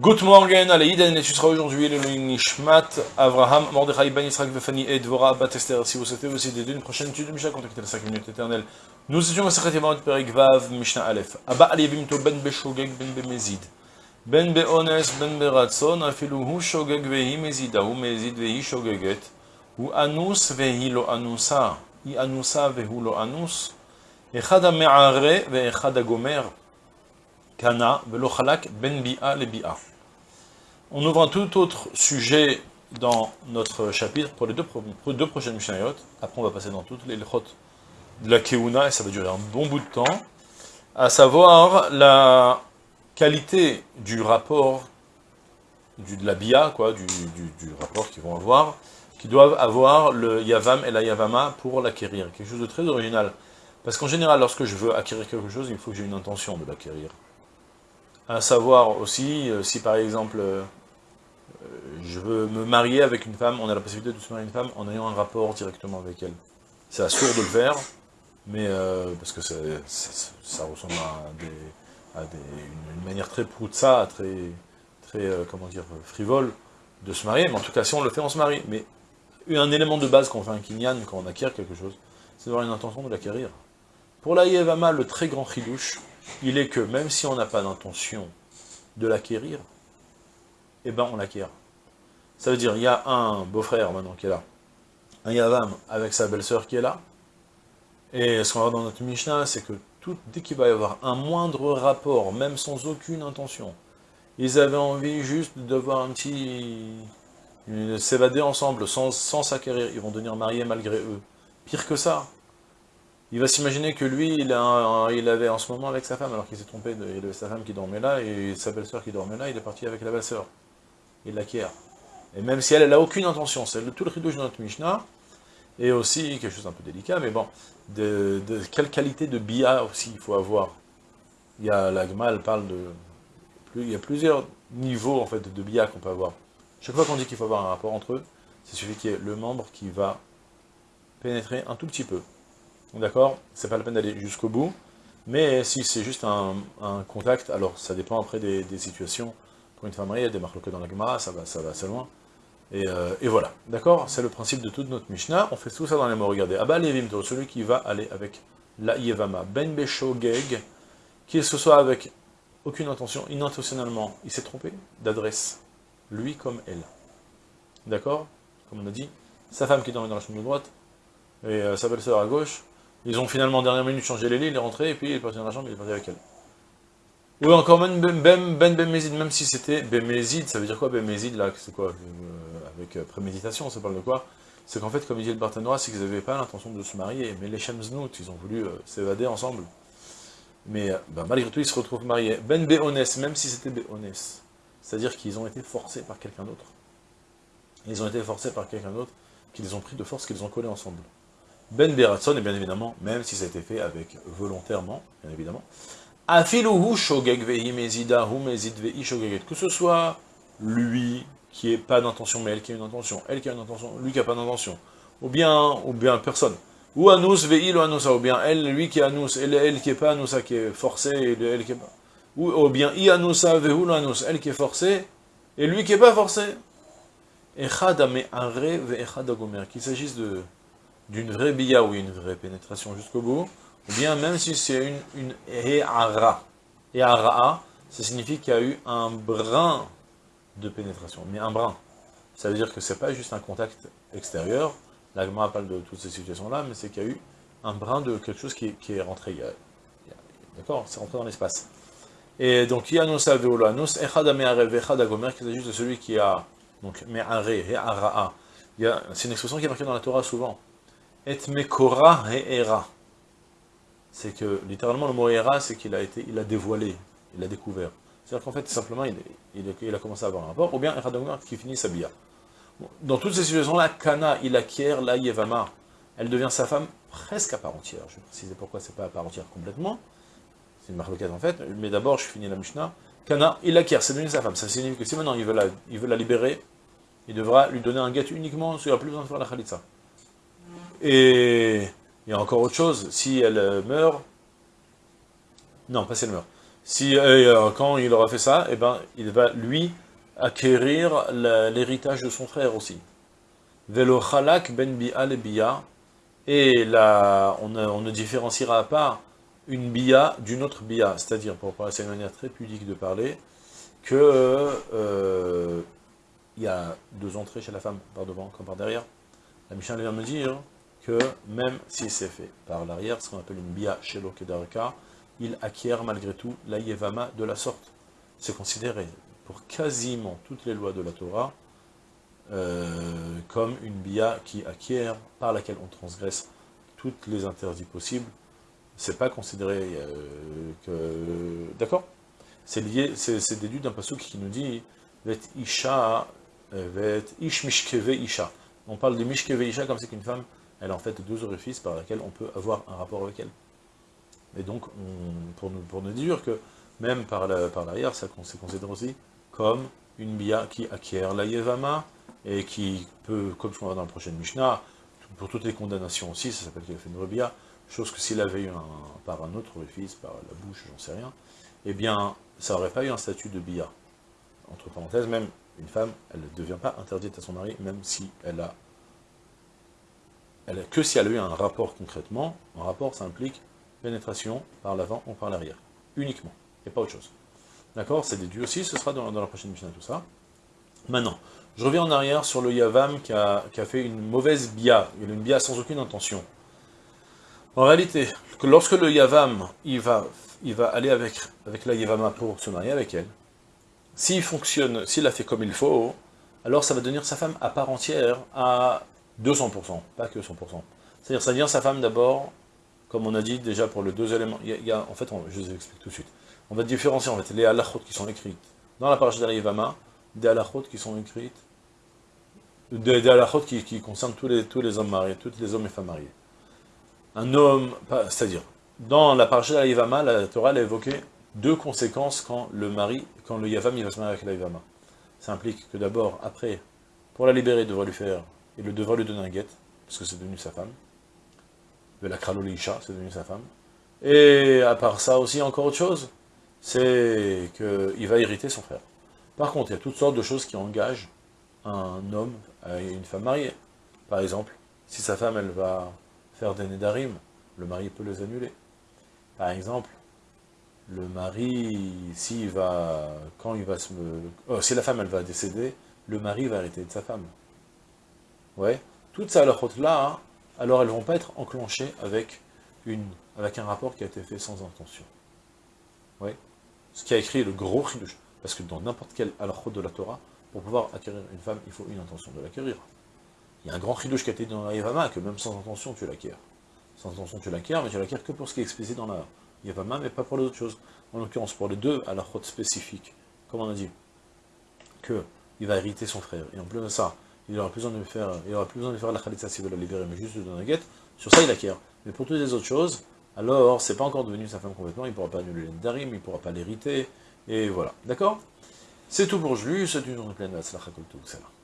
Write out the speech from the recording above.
Good morning, Aleïden, et tu seras aujourd'hui le Nishmat, Avraham, Mordechai, Ben Yisrael, Vefani et Dvora, Batester. Si vous souhaitez aussi dédier une prochaine étude de Mishnah, contactez les 5 minutes éternelles. Nous étions à Sechet Yavamot, Perik Vav, Mishnah Aleph. Abba Aliyevim to Ben Beshogeg, Ben Bemezid. Ben Beones, Ben Beratson, Afilu Hu Shogeg Vehi Mezida, Hu Mezid Vehi Shogeget, Hu Anus Vehi Lo Anusa, I Anusa Vehu Lo Anus, Echad HaMe'are Ve'echad HaGomer, Kana, Velochalak, Ben Bi'a, Bi'a. On ouvre un tout autre sujet dans notre chapitre pour les deux, prochaines Mishnayot. Après, on va passer dans toutes les Lechot de la Keuna, et ça va durer un bon bout de temps. À savoir la qualité du rapport, du, de la Bia, quoi, du rapport qu'ils vont avoir, qui doivent avoir le Yavam et la Yavama pour l'acquérir. Quelque chose de très original. Parce qu'en général, lorsque je veux acquérir quelque chose, il faut que j'ai une intention de l'acquérir à savoir aussi, euh, si par exemple, euh, je veux me marier avec une femme, on a la possibilité de se marier avec une femme en ayant un rapport directement avec elle. C'est assourd de le faire, mais euh, parce que ça ressemble à, une, manière très ça, très, très comment dire, frivole de se marier, mais en tout cas, si on le fait, on se marie. Mais un élément de base qu'on fait un kinyan, quand on acquiert quelque chose, c'est d'avoir une intention de l'acquérir. Pour la Yevama, le très grand chidouche, il est que même si on n'a pas d'intention de l'acquérir, eh ben on l'acquiert. Ça veut dire, il y a un beau-frère maintenant qui est là, un Yavam avec sa belle-sœur qui est là, et ce qu'on va voir dans notre Mishnah, c'est que tout, dès qu'il va y avoir un moindre rapport, même sans aucune intention, ils avaient envie juste d'avoir un petit... s'évader ensemble sans s'acquérir, ils vont devenir mariés malgré eux. Pire que ça, il va s'imaginer que lui, il, avait en ce moment avec sa femme, alors qu'il s'est trompé, de, il avait sa femme qui dormait là, et sa belle-sœur qui dormait là, il est parti avec la belle-sœur. Il l'acquiert. Et même si elle, n'a aucune intention, c'est tout le ridouche de notre Mishnah, et aussi, quelque chose d'un peu délicat, mais bon, de, quelle qualité de bia aussi il faut avoir. Il y a, la elle parle de, il y a plusieurs niveaux, en fait, de bia qu'on peut avoir. Chaque fois qu'on dit qu'il faut avoir un rapport entre eux, c'est suffit qu'il y ait le membre qui va pénétrer un tout petit peu. D'accord C'est pas la peine d'aller jusqu'au bout. Mais si c'est juste un, contact, alors ça dépend après des, situations. Pour une femme mariée, des marques dans la Gemara, ça va, ça va assez loin. Et, euh, voilà, d'accord C'est le principe de toute notre Mishnah. On fait tout ça dans les mots. Regardez, Abba Levimto, celui qui va aller avec la Yevama, Ben Besho Geg, qu'il se soit avec aucune intention, inintentionnellement, il s'est trompé d'adresse, lui comme elle. D'accord Comme on a dit, sa femme qui dormait dans la chambre de droite, et euh, sa belle-sœur à gauche, ils ont finalement, en dernière minute, changé les lits, il est rentré, et puis il est parti dans la chambre, il est parti avec elle. Ou encore Ben Ben Ben Bemezid, même si c'était Bemezid, ça veut dire quoi Bemezid, là, c'est quoi euh, Avec euh, préméditation, ça parle de quoi? C'est qu'en fait, comme il dit le Barthénois, c'est qu'ils n'avaient pas l'intention de se marier, mais les Shemznout, ils ont voulu euh, s'évader ensemble. Mais bah, malgré tout, ils se retrouvent mariés. Ben Beones, même si c'était Beones, c'est-à-dire qu'ils ont été forcés par quelqu'un d'autre. Ils ont été forcés par quelqu'un d'autre, qu'ils ont pris de force, qu'ils ont collé ensemble. Ben Beratson, et bien évidemment, même si ça a été fait avec volontairement, bien évidemment, que ce soit lui qui n'ait pas d'intention, mais elle qui a une intention, elle qui a une intention, lui qui n'a pas d'intention, ou bien, ou bien personne, ou anus vehi lo anusa, ou bien elle, lui qui est anus, elle, elle qui n'est pas anusa, qui est forcée, et elle qui est pas, ou, ou bien i anusa vehu lo anus, elle qui est forcée, et lui qui n'est pas forcé. Echad are ve echad gomer, qu'il s'agisse de d'une vraie bia ou une vraie pénétration jusqu'au bout, ou bien même si c'est une, une. He'ara, ça signifie qu'il y a eu un brin de pénétration, mais un brin. Ça veut dire que c'est pas juste un contact extérieur, l'agma parle de toutes ces situations-là, mais c'est qu'il y a eu un brin de quelque chose qui, est rentré. D'accord C'est rentré dans l'espace. Et donc, Yanus Aveolanus, Echad Echad Agomer, qui s'agit de celui qui a, donc, Me'are, He'ara'a. C'est une expression qui est marquée dans la Torah souvent. Et mekora era. C'est que, littéralement, le mot era, c'est qu'il a été, il a dévoilé, il a découvert. C'est-à-dire qu'en fait, simplement, il, a commencé à avoir un rapport, ou bien Eradogmar qui finit sa bia. Dans toutes ces situations-là, Kana, il acquiert la Yevama. Elle devient sa femme presque à part entière. Je vais préciser pourquoi c'est pas à part entière complètement. C'est une marque en fait. Mais d'abord, je finis la Mishnah. Kana, il acquiert, c'est devenu sa femme. Ça signifie que si maintenant il veut la, il veut la libérer, il devra lui donner un guet uniquement, il n'y plus besoin de faire la Khalitsa. Et il y a encore autre chose, si elle euh, meurt, non, pas si elle meurt, Si, euh, quand il aura fait ça, eh ben, il va, lui, acquérir l'héritage de son frère aussi. Velo chalak ben bi'a le bi'a, et là, on, ne différenciera pas une bia d'une autre bia, c'est-à-dire, pour parler, c'est une manière très pudique de parler, que euh, il y a deux entrées chez la femme, par devant comme par derrière. La Mishnah vient me dire que même si c'est fait par l'arrière, ce qu'on appelle une bia chez l'Okedarka, il acquiert malgré tout la yevama de la sorte. C'est considéré pour quasiment toutes les lois de la Torah euh, comme une bia qui acquiert, par laquelle on transgresse toutes les interdits possibles. C'est pas considéré euh, que... D'accord? C'est lié, c'est déduit d'un passage qui nous dit « Vet isha, euh, vet ish mishkeve isha ». On parle de mishkeve isha comme c'est qu'une femme, elle a en fait deux orifices par lesquels on peut avoir un rapport avec elle. Et donc, pour, nous, pour nous dire que même par l'arrière, la, ça c'est considéré aussi comme une bia qui acquiert la yevama, et qui peut, comme ce qu'on va dans la prochaine Mishnah, pour toutes les condamnations aussi, ça s'appelle qu'il a fait une rebia, chose que s'il avait eu par un autre fils, par la bouche, j'en sais rien, eh bien, ça n'aurait pas eu un statut de bia. Entre parenthèses, même une femme, elle ne devient pas interdite à son mari, même si elle a, que si elle a eu un rapport concrètement, un rapport, ça implique pénétration par l'avant ou par l'arrière, uniquement, et pas autre chose. D'accord? C'est déduit aussi, ce sera dans, la prochaine Mishnah tout ça. Maintenant, je reviens en arrière sur le Yavam qui a, fait une mauvaise bia, a une bia sans aucune intention. En réalité, lorsque le Yavam, il va, il va aller avec, avec la Yavama pour se marier avec elle, s'il fonctionne, s'il a fait comme il faut, alors ça va devenir sa femme à part entière à 200%, pas que 100%. C'est-à-dire, ça devient sa femme d'abord, comme on a dit déjà pour les deux éléments, il y en fait, je vous explique tout de suite. On va différencier en fait les halachot qui sont écrites dans la la Yavama, des halachot qui sont écrites, des, des qui, concernent tous les, hommes mariés, tous les hommes et femmes mariés. Un homme, c'est-à-dire, dans la paracha de la Torah a évoqué deux conséquences quand le mari, quand le Yavam il va se marier avec la Yavama. Ça implique que d'abord, après, pour la libérer, il devrait lui faire, il devrait lui donner un guet, parce que c'est devenu sa femme. La Kralolisha, c'est devenu sa femme. Et à part ça aussi, encore autre chose, c'est qu'il va hériter son frère. Par contre, il y a toutes sortes de choses qui engagent un homme à une femme mariée. Par exemple, si sa femme, elle va faire des nédarim, le mari peut les annuler. Par exemple, le mari, s'il va, quand il va se... Oh, si la femme, elle va décéder, le mari va arrêter de sa femme. Ouais, toutes ces halachot-là, alors elles vont pas être enclenchées avec, une, avec un rapport qui a été fait sans intention. Ouais, ce qui a écrit le gros chidouche. Parce que dans n'importe quel halachot de la Torah, pour pouvoir acquérir une femme, il faut une intention de l'acquérir. Il y a un grand chidouche qui a été dans la Yavama, que même sans intention, tu l'acquiers. Sans intention, tu l'acquiers, mais tu l'acquiers que pour ce qui est explicité dans la Yavama, mais pas pour les autres choses. En l'occurrence, pour les deux halachot spécifiques, comme on a dit, que il va hériter son frère. Et en plus de ça, il aura plus besoin de faire, il aura plus besoin de faire la khalitza s'il veut la libérer, mais juste de donner la guette. Sur ça, il acquiert. Mais pour toutes les autres choses, alors, c'est pas encore devenu sa femme complètement, il ne pourra pas annuler darim, il ne pourra pas l'hériter, et voilà. D'accord? C'est tout pour aujourd'hui, c'est une journée pleine de la